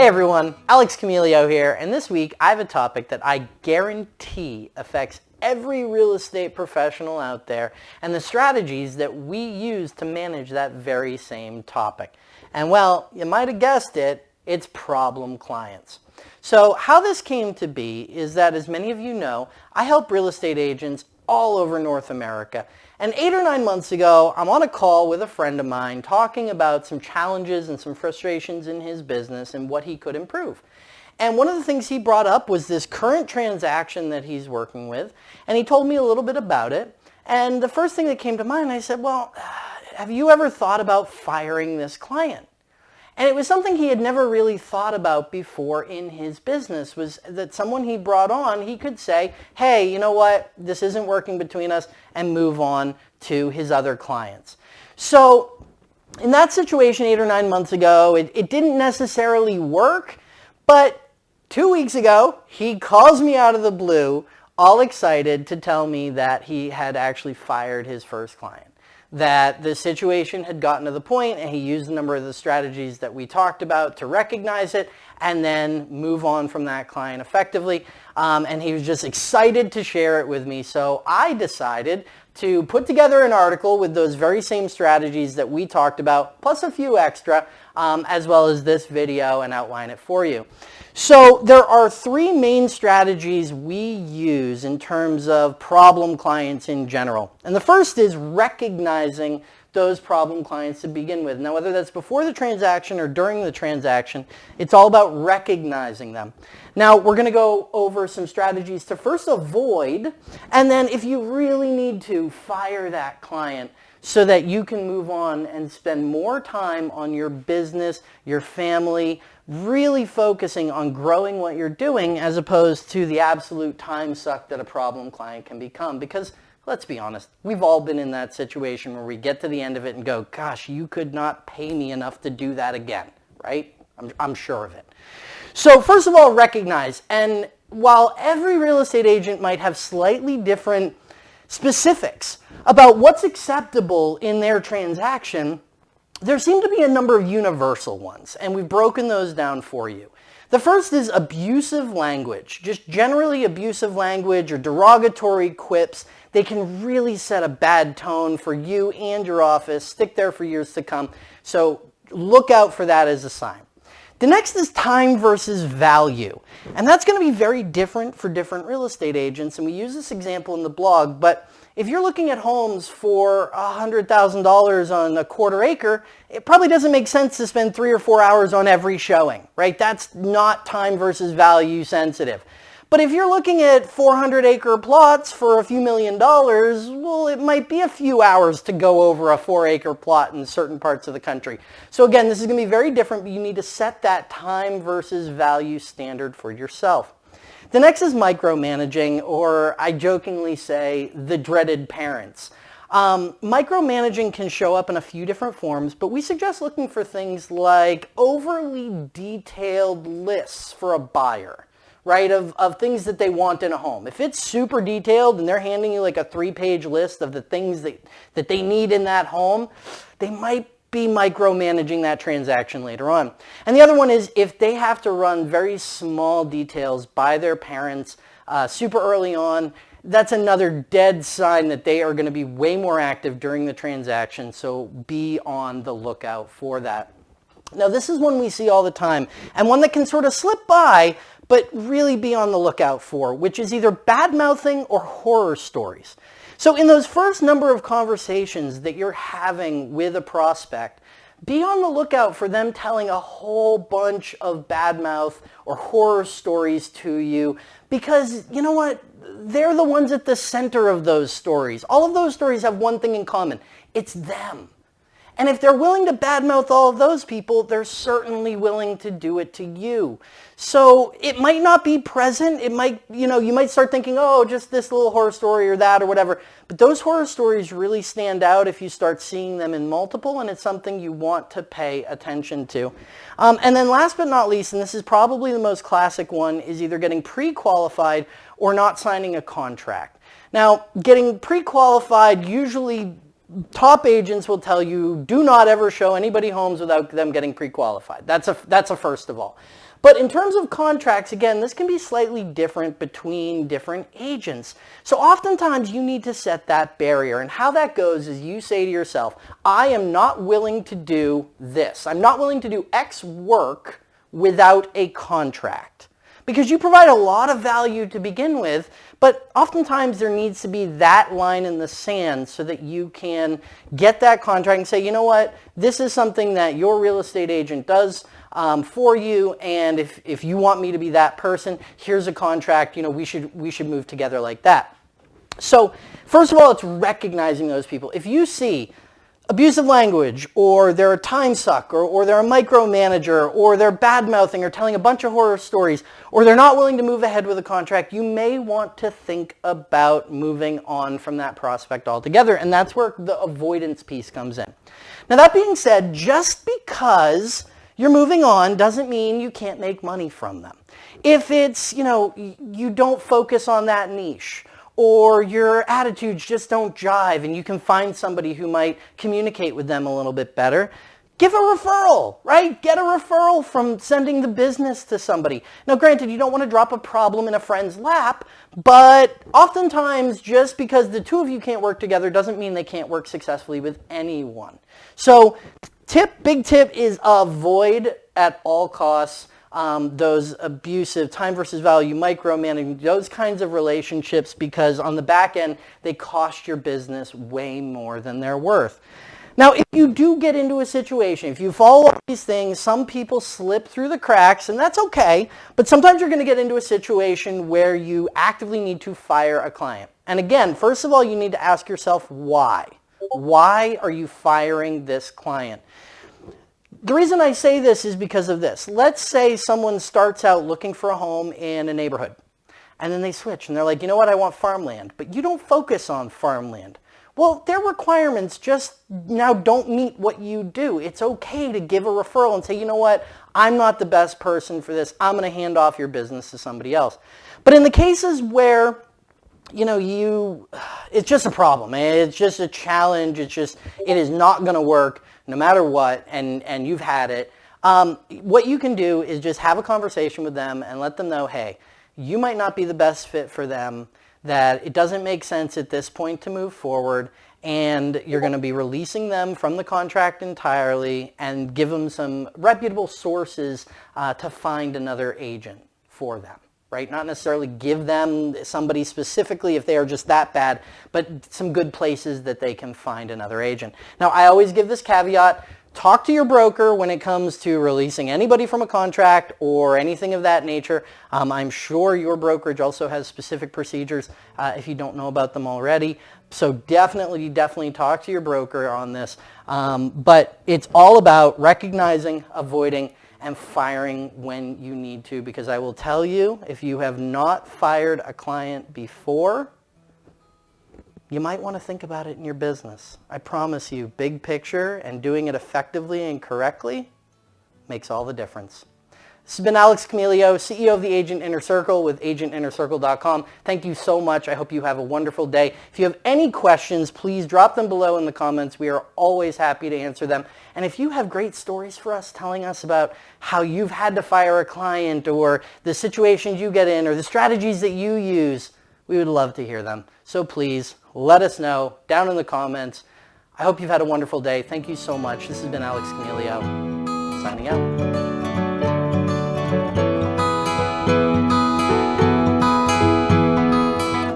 Hey everyone, Alex Camilio here, and this week I have a topic that I guarantee affects every real estate professional out there and the strategies that we use to manage that very same topic. And well, you might have guessed it, it's problem clients. So how this came to be is that as many of you know, I help real estate agents all over North America. And eight or nine months ago, I'm on a call with a friend of mine talking about some challenges and some frustrations in his business and what he could improve. And one of the things he brought up was this current transaction that he's working with. And he told me a little bit about it. And the first thing that came to mind, I said, well, have you ever thought about firing this client? And it was something he had never really thought about before in his business was that someone he brought on, he could say, hey, you know what, this isn't working between us and move on to his other clients. So in that situation eight or nine months ago, it, it didn't necessarily work, but two weeks ago, he calls me out of the blue, all excited to tell me that he had actually fired his first client that the situation had gotten to the point and he used a number of the strategies that we talked about to recognize it and then move on from that client effectively. Um, and he was just excited to share it with me. So I decided to put together an article with those very same strategies that we talked about, plus a few extra, um, as well as this video and outline it for you. So there are three main strategies we use in terms of problem clients in general. And the first is recognizing those problem clients to begin with. Now, whether that's before the transaction or during the transaction, it's all about recognizing them. Now, we're going to go over some strategies to first avoid, and then if you really need to, fire that client so that you can move on and spend more time on your business, your family, really focusing on growing what you're doing as opposed to the absolute time suck that a problem client can become. Because let's be honest, we've all been in that situation where we get to the end of it and go, gosh, you could not pay me enough to do that again, right? I'm, I'm sure of it. So first of all, recognize, and while every real estate agent might have slightly different specifics about what's acceptable in their transaction, there seem to be a number of universal ones, and we've broken those down for you. The first is abusive language, just generally abusive language or derogatory quips. They can really set a bad tone for you and your office, stick there for years to come. So look out for that as a sign. The next is time versus value. And that's going to be very different for different real estate agents. And we use this example in the blog, but if you're looking at homes for $100,000 on a quarter acre, it probably doesn't make sense to spend three or four hours on every showing, right? That's not time versus value sensitive. But if you're looking at 400 acre plots for a few million dollars, well, it might be a few hours to go over a four acre plot in certain parts of the country. So again, this is going to be very different, but you need to set that time versus value standard for yourself. The next is micromanaging, or I jokingly say the dreaded parents. Um, micromanaging can show up in a few different forms, but we suggest looking for things like overly detailed lists for a buyer, right, of, of things that they want in a home. If it's super detailed and they're handing you like a three-page list of the things that, that they need in that home, they might be micromanaging that transaction later on. And the other one is if they have to run very small details by their parents uh, super early on, that's another dead sign that they are going to be way more active during the transaction. So be on the lookout for that. Now this is one we see all the time and one that can sort of slip by but really be on the lookout for, which is either bad mouthing or horror stories. So in those first number of conversations that you're having with a prospect, be on the lookout for them telling a whole bunch of bad mouth or horror stories to you because you know what? They're the ones at the center of those stories. All of those stories have one thing in common. It's them. And if they're willing to badmouth all of those people, they're certainly willing to do it to you. So it might not be present. It might, you know, you might start thinking, oh, just this little horror story or that or whatever. But those horror stories really stand out if you start seeing them in multiple and it's something you want to pay attention to. Um, and then last but not least, and this is probably the most classic one, is either getting pre-qualified or not signing a contract. Now, getting pre-qualified usually top agents will tell you do not ever show anybody homes without them getting pre-qualified. That's a, that's a first of all. But in terms of contracts, again, this can be slightly different between different agents. So oftentimes you need to set that barrier. And how that goes is you say to yourself, I am not willing to do this. I'm not willing to do X work without a contract because you provide a lot of value to begin with, but oftentimes there needs to be that line in the sand so that you can get that contract and say, you know what, this is something that your real estate agent does um, for you, and if, if you want me to be that person, here's a contract, you know, we should, we should move together like that. So first of all, it's recognizing those people. If you see abusive language or they're a time suck or, or they're a micromanager or they're bad mouthing or telling a bunch of horror stories or they're not willing to move ahead with a contract, you may want to think about moving on from that prospect altogether. And that's where the avoidance piece comes in. Now that being said, just because you're moving on doesn't mean you can't make money from them. If it's, you know, you don't focus on that niche or your attitudes just don't jive and you can find somebody who might communicate with them a little bit better, give a referral, right? Get a referral from sending the business to somebody. Now, granted, you don't want to drop a problem in a friend's lap, but oftentimes just because the two of you can't work together doesn't mean they can't work successfully with anyone. So tip, big tip is avoid at all costs um, those abusive time versus value, micromanaging, those kinds of relationships because on the back end, they cost your business way more than they're worth. Now, if you do get into a situation, if you follow these things, some people slip through the cracks, and that's okay, but sometimes you're going to get into a situation where you actively need to fire a client. And again, first of all, you need to ask yourself why. Why are you firing this client? The reason I say this is because of this. Let's say someone starts out looking for a home in a neighborhood and then they switch and they're like, you know what, I want farmland, but you don't focus on farmland. Well, their requirements just now don't meet what you do. It's okay to give a referral and say, you know what, I'm not the best person for this. I'm going to hand off your business to somebody else. But in the cases where you know, you, it's just a problem. It's just a challenge. It's just, it is not going to work no matter what, and, and you've had it, um, what you can do is just have a conversation with them and let them know, hey, you might not be the best fit for them, that it doesn't make sense at this point to move forward, and you're going to be releasing them from the contract entirely and give them some reputable sources uh, to find another agent for them right? Not necessarily give them somebody specifically if they are just that bad, but some good places that they can find another agent. Now, I always give this caveat. Talk to your broker when it comes to releasing anybody from a contract or anything of that nature. Um, I'm sure your brokerage also has specific procedures uh, if you don't know about them already. So definitely, definitely talk to your broker on this. Um, but it's all about recognizing, avoiding, and firing when you need to because I will tell you if you have not fired a client before, you might want to think about it in your business. I promise you, big picture and doing it effectively and correctly makes all the difference. This has been Alex Camilio, CEO of the Agent Inner Circle with agentinnercircle.com. Thank you so much. I hope you have a wonderful day. If you have any questions, please drop them below in the comments. We are always happy to answer them. And if you have great stories for us telling us about how you've had to fire a client or the situations you get in or the strategies that you use, we would love to hear them. So please let us know down in the comments. I hope you've had a wonderful day. Thank you so much. This has been Alex Camilio signing out.